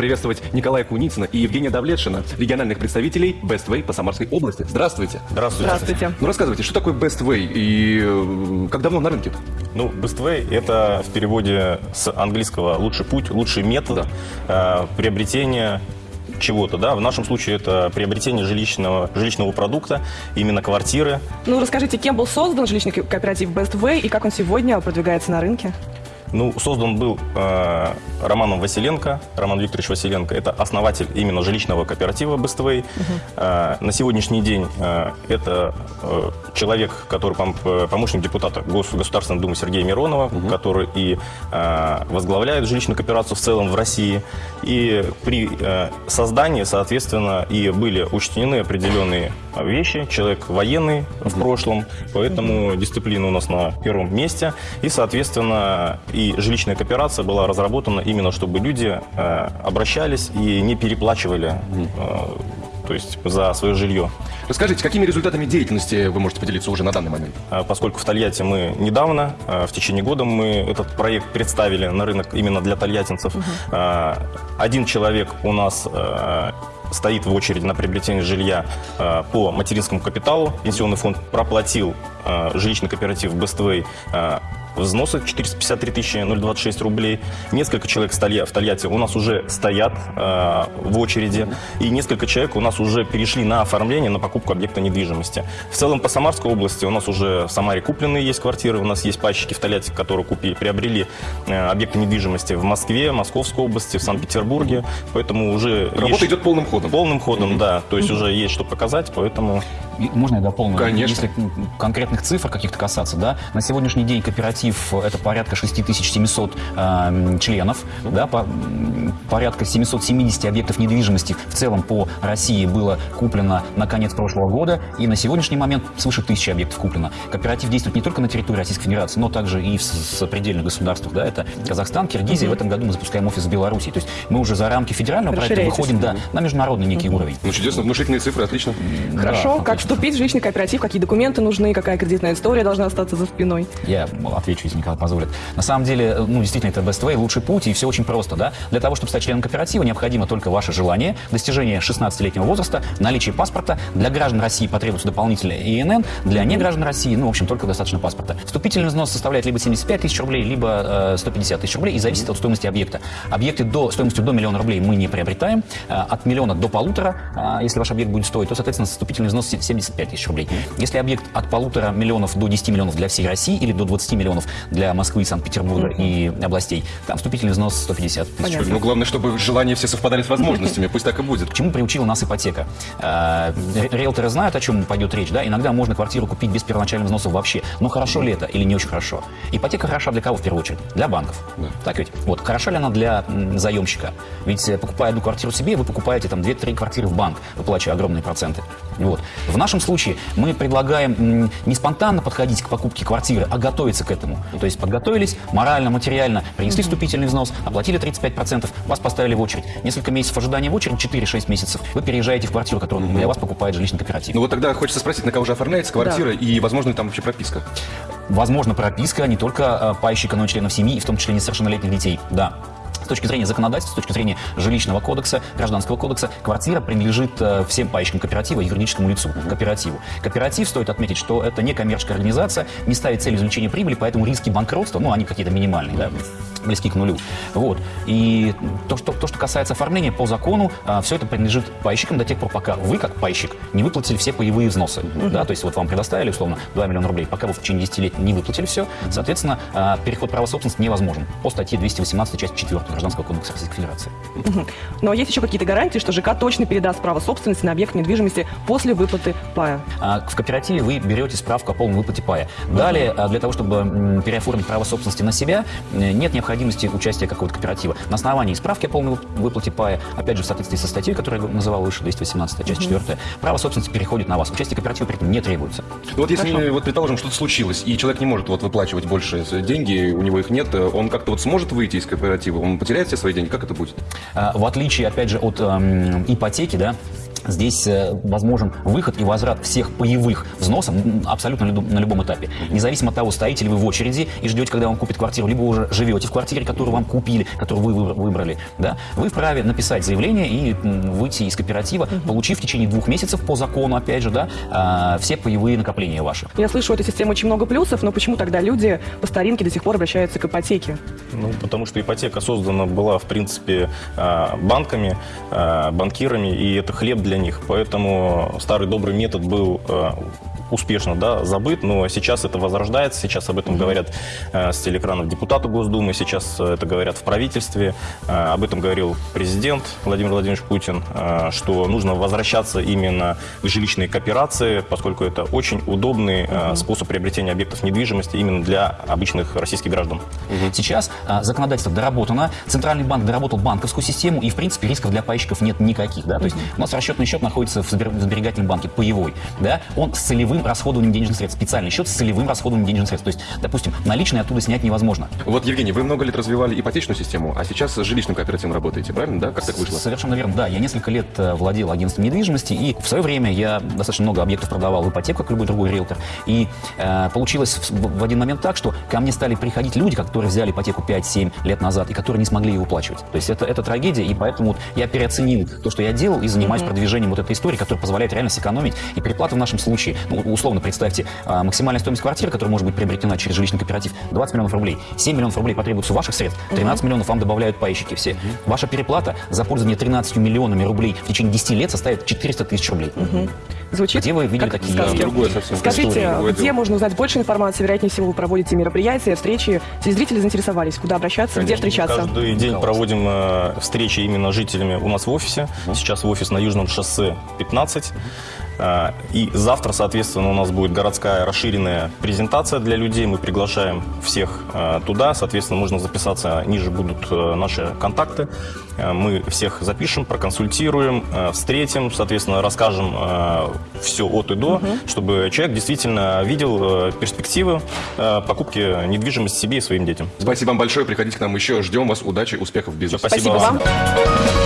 приветствовать Николая Куницына и Евгения Давлетшина, региональных представителей Best Way по Самарской области. Здравствуйте. Здравствуйте. Здравствуйте. Ну рассказывайте, что такое Best Way и э, как давно на рынке? Ну, Best Way – это в переводе с английского «лучший путь», «лучший метод э, приобретения чего-то, да, в нашем случае это приобретение жилищного, жилищного продукта, именно квартиры. Ну, расскажите, кем был создан жилищный ко- кооператив Best Way и как он сегодня продвигается на рынке? Ну, создан был э, Романом Василенко, Роман Викторович Василенко, это основатель именно жилищного кооператива Best Way. Э, на сегодняшний день э, это э, человек, который пом- э, помощник депутата Гос- Государственной Думы Сергея Миронова, который и э, возглавляет жилищную кооперацию в целом в России. И при э, создании, соответственно, и были учтены определенные вещи. Человек военный в прошлом, поэтому дисциплина у нас на первом месте. И, соответственно, и жилищная кооперация была разработана именно, чтобы люди э, обращались и не переплачивали э, то есть за свое жилье. Расскажите, какими результатами деятельности вы можете поделиться уже на данный момент? А Поскольку в Тольятти мы недавно, а, в течение года мы этот проект представили на рынок именно для тольяттинцев. А, Один человек у нас стоит в очереди на приобретение жилья по материнскому капиталу. Пенсионный фонд проплатил жилищный кооператив а, взносы 453 тысячи 026 рублей. Несколько человек в Толья- в Тольятти у нас уже стоят э, в очереди. И несколько человек у нас уже перешли на оформление, на покупку объекта недвижимости. В целом по Самарской области у нас уже в Самаре купленные есть квартиры. У нас есть пайщики в Тольятти, которые купили, приобрели э, объекты недвижимости в Москве, Московской области, в Санкт-Петербурге. Поэтому уже... Работа есть- идет полным ходом. Полным ходом, да. То есть уже есть что показать, поэтому... И Можно я дополню? Конечно. Если конкретных цифр каких-то касаться, да, на сегодняшний день кооператив – это порядка 6700 э, членов, да, по- порядка 770 объектов недвижимости в целом по России было куплено на конец прошлого года, и на сегодняшний момент свыше тысячи объектов куплено. Кооператив действует не только на территории Российской Федерации, но также и в с- сопредельных государствах, да, это Казахстан, Киргизия, в этом году мы запускаем офис в Беларуси, то есть мы уже за рамки федерального проекта выходим, да, на международный некий уровень. Ну, чудесно, внушительные цифры, отлично. Хорошо. Да, как отлично. вступить в жилищный кооператив? Какие документы нужны? Какая кредитная история должна остаться за спиной? Я отвечу, если Николай позволит. На самом деле, ну, действительно, это best way, лучший путь, и все очень просто, да. Для того, чтобы стать членом кооператива, необходимо только ваше желание, достижение 16-летнего возраста, наличие паспорта. Для граждан России потребуется дополнительное ИНН, для неграждан России, ну, в общем, только достаточно паспорта. Вступительный взнос составляет либо 75 тысяч рублей, либо э, 150 тысяч рублей, и зависит от стоимости объекта. Объекты до, стоимостью до миллиона рублей мы не приобретаем, э, от миллиона до полутора, э, если ваш объект будет стоить, то, соответственно, вступительный взнос 75 тысяч рублей. Если объект от полутора миллионов до 10 миллионов для всей России или до 20 миллионов для Москвы, Санкт-Петербурга и областей, там вступительный взнос 150 тысяч Понятно. рублей. Ну, главное, чтобы желания все совпадали с возможностями. Пусть так и будет. К чему приучила нас ипотека? Э, Риэлторы знают, о чем пойдет речь, да? Иногда можно квартиру купить без первоначального взноса вообще. Но хорошо ли это или не очень хорошо? Ипотека хороша для кого в первую очередь? Для банков. Так ведь? Вот. Хороша ли она для заемщика? Ведь э, покупая одну квартиру себе, вы покупаете там 2-3 квартиры в банк, выплачивая огромные проценты. Вот. В нашем случае мы предлагаем не спонтанно подходить к покупке квартиры, а готовиться к этому. То есть подготовились морально, материально, принесли вступительный взнос, оплатили 35%, вас поставили в очередь. Несколько месяцев ожидания в очередь, 4-6 месяцев, вы переезжаете в квартиру, которую для вас покупает жилищный кооператив. Ну вот тогда хочется спросить, на кого же оформляется квартира и, возможно, там вообще прописка. Возможно, прописка не только э, пайщика, но и членов семьи, и в том числе несовершеннолетних детей. Да. С точки зрения законодательства, с точки зрения жилищного кодекса, гражданского кодекса, квартира принадлежит э, всем пайщикам кооператива, юридическому лицу, кооперативу. Кооператив, стоит отметить, что это не коммерческая организация, не ставит цель извлечения прибыли, поэтому риски банкротства, ну, они какие-то минимальные, да, близки к нулю. Вот. И то, что, то, что касается оформления по закону, все это принадлежит пайщикам до тех пор, пока вы, как пайщик, не выплатили все паевые взносы. Да, то есть вот вам предоставили, условно, 2 миллиона рублей, пока вы в течение 10 лет не выплатили все, соответственно, а, переход права собственности невозможен по статье 218, часть 4 Гражданского кодекса Российской Федерации. Но есть еще какие-то гарантии, что ЖК точно передаст право собственности на объект недвижимости после выплаты пая? А, В кооперативе вы берете справку о полном выплате пая. Далее, а, для того, чтобы переоформить право собственности на себя, э, нет необходимости участия какого-то кооператива. На основании справки о полной вып- выплате пая, опять же, в соответствии со статьей, которую я называл выше, 218, часть 4, право собственности переходит на вас. Участие кооператива при этом не требуется. Ну вот если, Хорошо. вот предположим, что-то случилось, и человек не может вот выплачивать больше деньги, у него их нет, он как-то вот сможет выйти из кооператива, он потеряет все свои деньги, как это будет? А, В отличие, опять же, от эм, ипотеки, да, Здесь э, возможен выход и возврат всех паевых взносов абсолютно на любом- этапе. Независимо от того, стоите ли вы в очереди и ждете, когда вам купят квартиру, либо уже живете в квартире, которую вам купили, которую вы выбр- выбрали, да, вы вправе написать заявление и выйти из кооператива, получив в течение двух месяцев по закону, опять же, да, а, все паевые накопления ваши. Я слышу, у этой системы очень много плюсов, но почему тогда люди по старинке до сих пор обращаются к ипотеке? Ну, потому что ипотека создана была, в принципе, а, банками, а, банкирами, и это хлеб для них. Поэтому старый добрый метод был а, успешно да, забыт, но сейчас это возрождается, сейчас об этом говорят э, с телеэкранов депутаты Госдумы, сейчас э, это говорят в правительстве, Э, об этом говорил президент Владимир Владимирович Путин, э, что нужно возвращаться именно к жилищной кооперации, поскольку это очень удобный э, способ приобретения объектов недвижимости именно для обычных российских граждан. Сейчас а, законодательство доработано, Центральный банк доработал банковскую систему, и, в принципе, рисков для пайщиков нет никаких. Да? То есть у нас расчетный счет находится в сберегательном банке, паевой. Да? Он с целевым расходованием денежных средств. Специальный счет с целевым расходованием денежных средств. То есть, допустим, наличные оттуда снять невозможно. Вот, Евгений, вы много лет развивали ипотечную систему, а сейчас с жилищным кооперативом работаете, правильно, да? Как так вышло? Совершенно верно, да. Я несколько лет э, владел агентством недвижимости, и в свое время я достаточно много объектов продавал в ипотеку, как любой другой риэлтор. И э, получилось в, в один момент так, что ко мне стали приходить люди, которые взяли ипотеку 5-7 лет назад и которые не смогли ее выплачивать. То есть это, это трагедия, и поэтому вот я переоценил то, что я делал, и занимаюсь продвижением вот этой истории, которая позволяет реально сэкономить. И переплата в нашем случае, ну, условно представьте, э, максимальная стоимость квартиры, которая может быть приобретена через жилищный кооператив, 20 миллионов рублей. 7 миллионов рублей потребуется ваших средств, 13 миллионов вам добавляют пайщики все. Ваша переплата за пользование 13 миллионами рублей в течение 10 лет составит 400 тысяч рублей. Звучит Где вы видели как такие в сказке. Другое совсем. Скажите, История, другое где дело. можно узнать больше информации? Вероятнее всего, вы проводите мероприятия, встречи. Телезрители заинтересовались, куда обращаться, где встречаться? Каждый день проводим э, встречи именно с жителями у нас в офисе. Сейчас в офис на Южном шоссе 15. Э, И завтра, соответственно, у нас будет городская расширенная презентация для людей. Мы приглашаем всех э, туда. Соответственно, можно записаться. Ниже будут э, наши контакты. Э, Мы всех запишем, проконсультируем, встретим, соответственно, расскажем все от и до, чтобы человек действительно видел э, перспективы э, покупки недвижимости себе и своим детям. Спасибо вам большое, приходите к нам еще, ждем вас, удачи, успехов в бизнесе. Спасибо Спасибо вам. вам.